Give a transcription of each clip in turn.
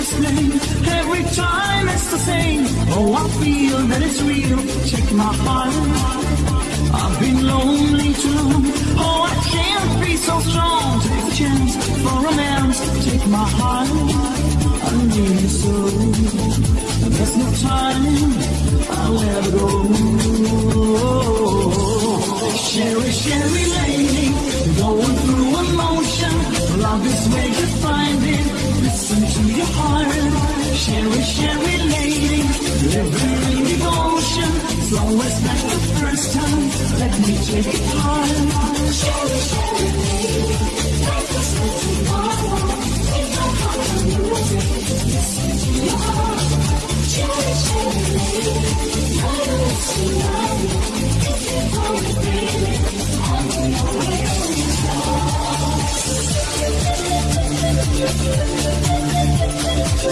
sound is. Every time it's the same. Oh, I feel that it's real. Check my heart. I've been lonely too. Oh, I can't be so strong. Take a chance for romance. Take my heart. I need you so. There's no time. I'll ever go. Cheri, Cheri lady, going through emotion. Love is where you find it living in devotion. It's always like the first time. Let me take it hard. Cheri, Cheri lady, to listen to your heart. Lady, I you it, I'm your way. I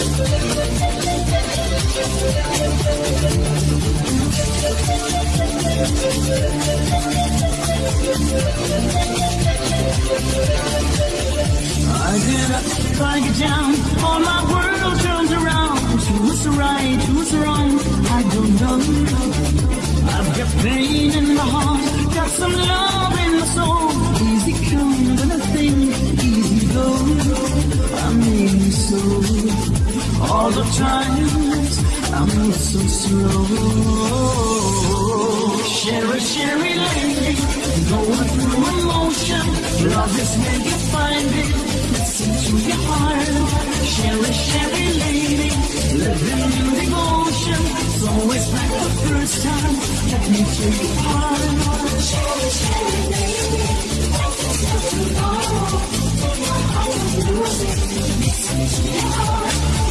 get up, I get down, all my world turns around. Who's right, who's wrong, I don't know. I've got pain in my heart, got some love in my soul. Easy come when I think, easy go. I mean so. All the times I move so slow. Cheri, Cheri lady, going through emotion. Love is where you find it. Listen to your heart. Cheri, Cheri lady, living in devotion. It's always like the first time. Let me take your heart. Cheri, Cheri lady, life is. Take my heart and lose it. Listen to your heart.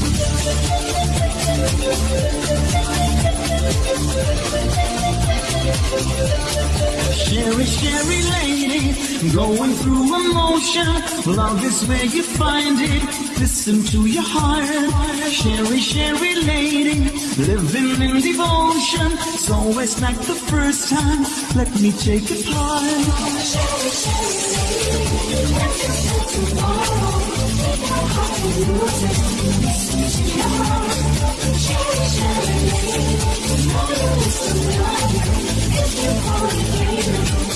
Cheri, Cheri lady, going through emotion. Love is where you find it. Listen to your heart. Cheri, Cheri lady, living in devotion. It's always like the first time. Let me take it part. Cheri, Cheri lady, If you. want it,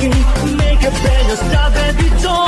broken, make a better stop Baby, don't,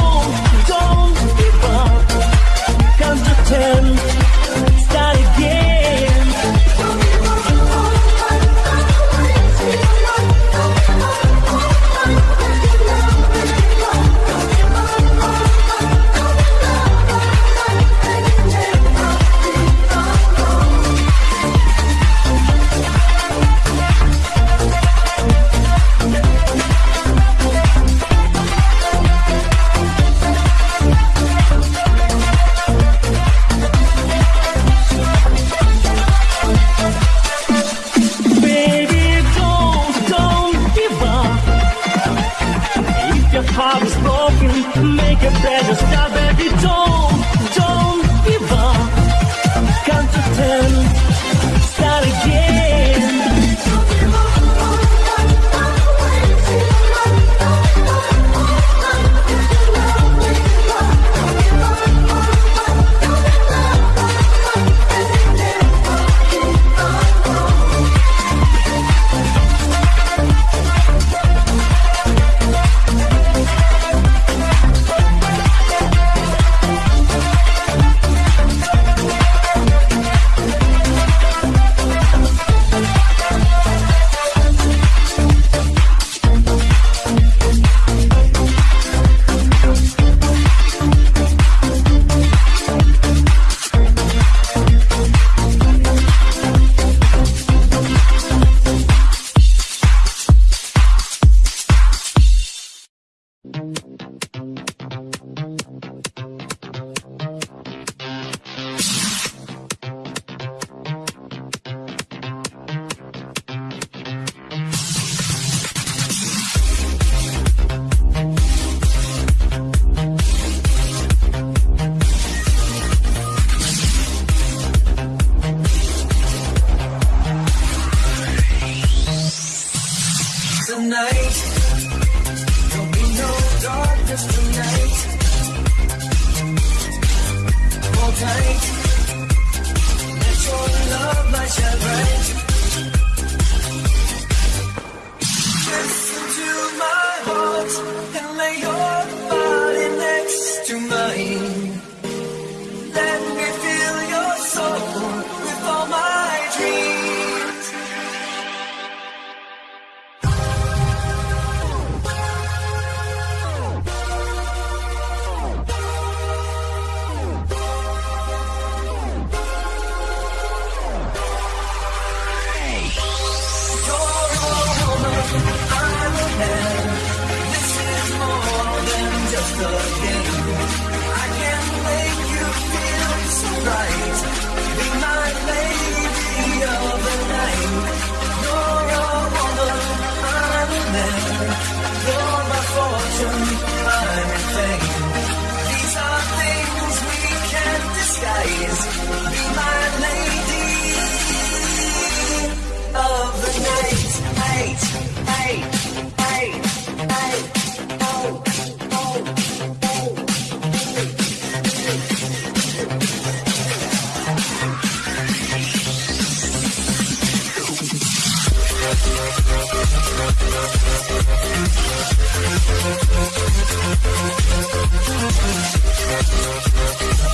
We'll be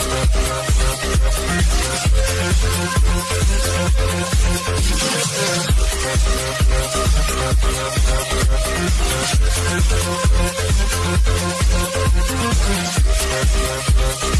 right back.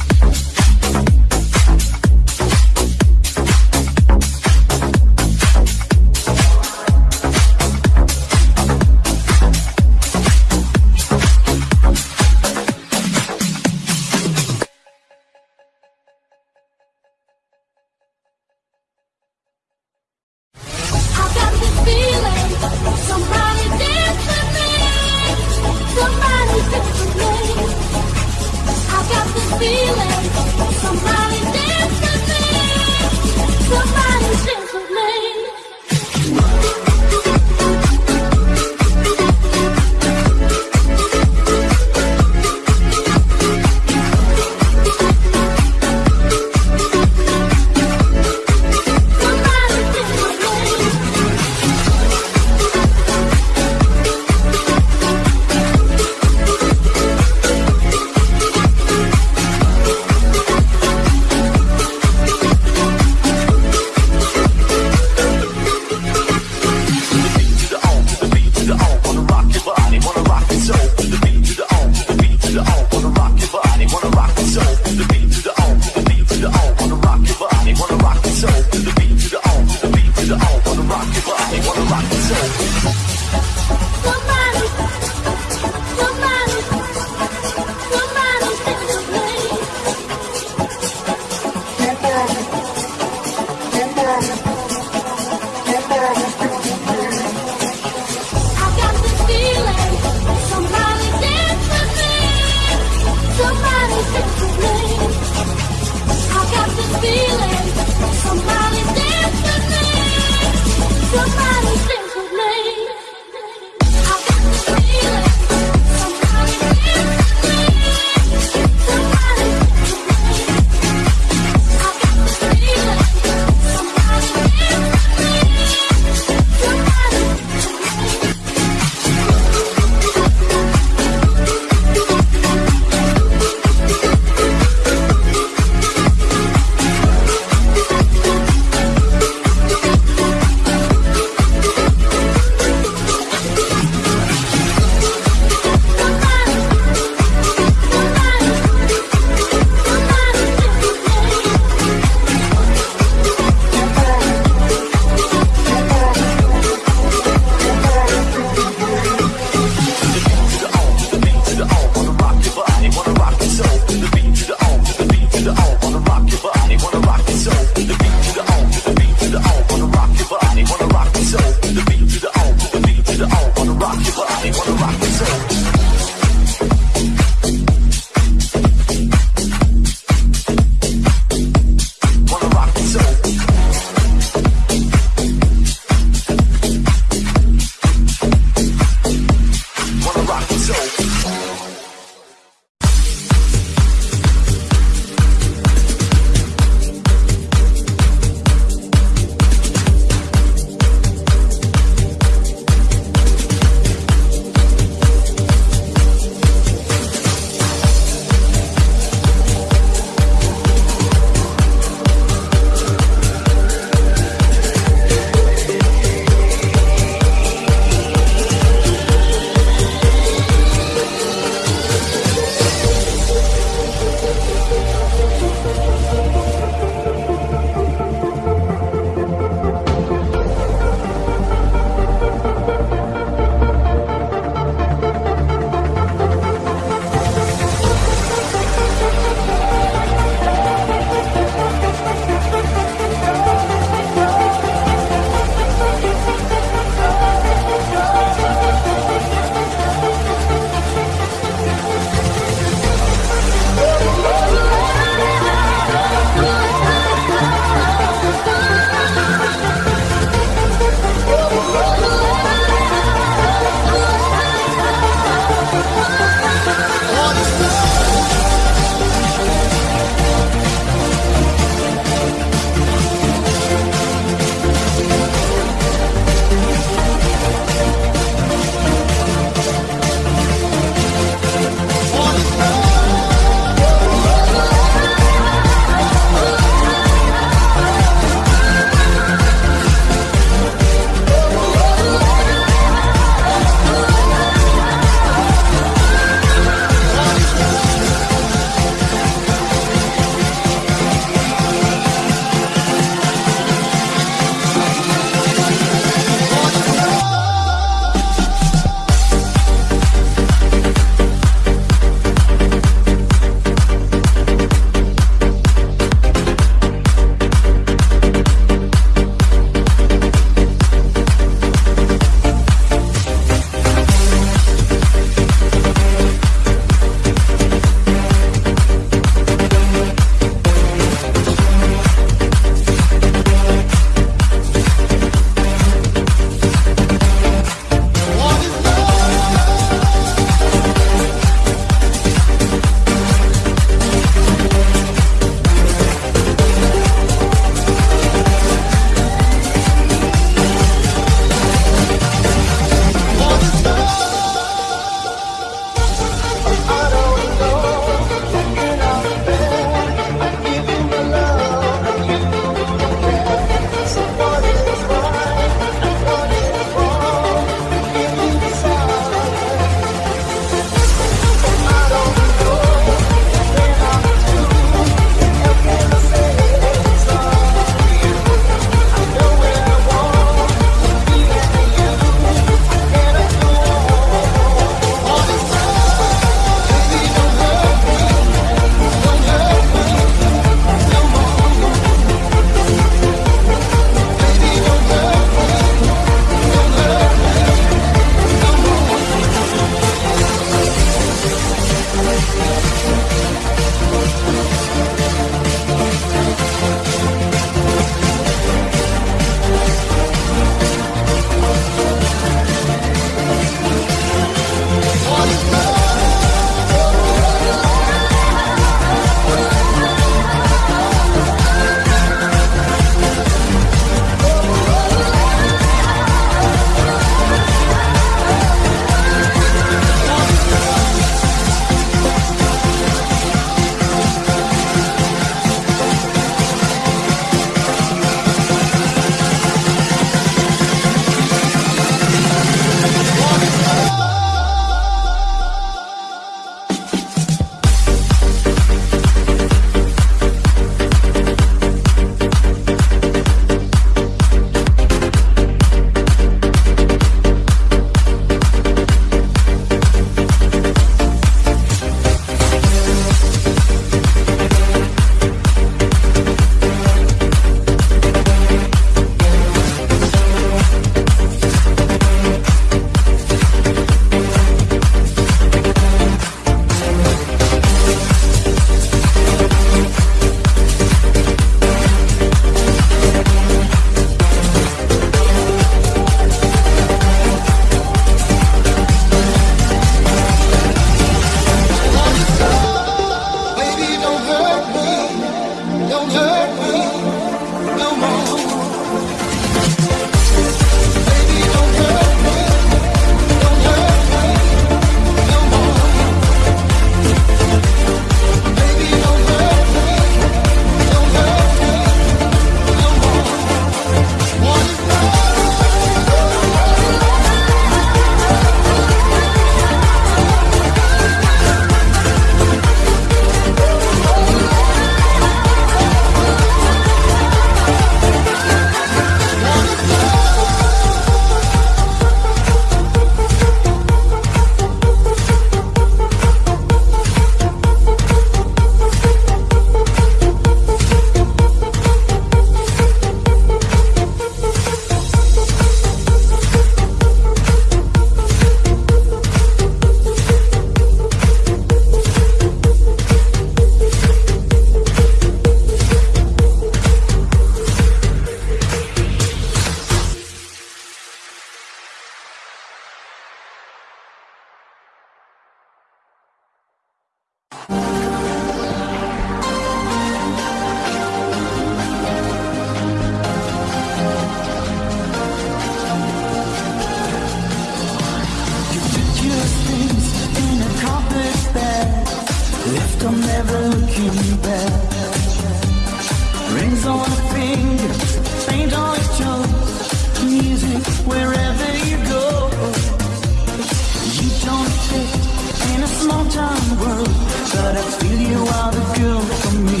I feel you are the girl for me.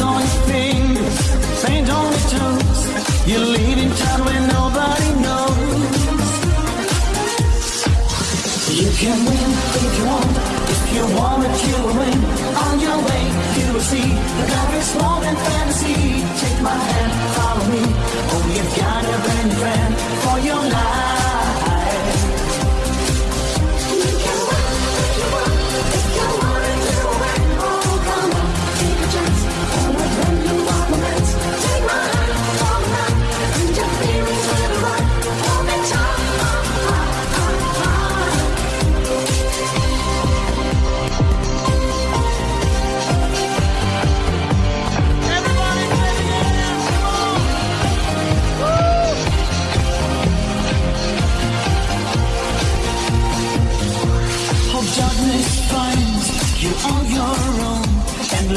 Your fingers, paint on your toes. Leaving town when nobody knows. You can win if you want, if you want it, you will win. On your way, you will see more than fantasy. Take my hand, follow me. Oh, you've got a friend for your life.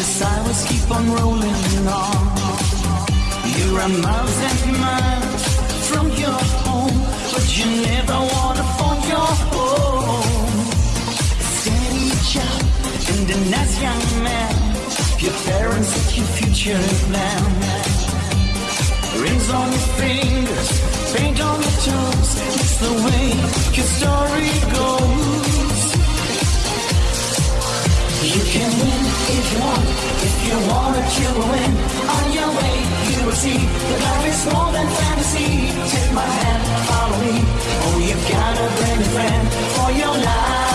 Endless hours keep on rolling on. You're a miles and miles from your home, but you never wanna phone your home. Steady job and a nice young man. Your parents set your future plan. Rings on your fingers, paint on your toes. It's the way your story goes. You can win if you want, if you want it, you will win. On your way, you will see that life is more than fantasy. Take my hand, follow me. Oh, you've got a brand new friend for your life.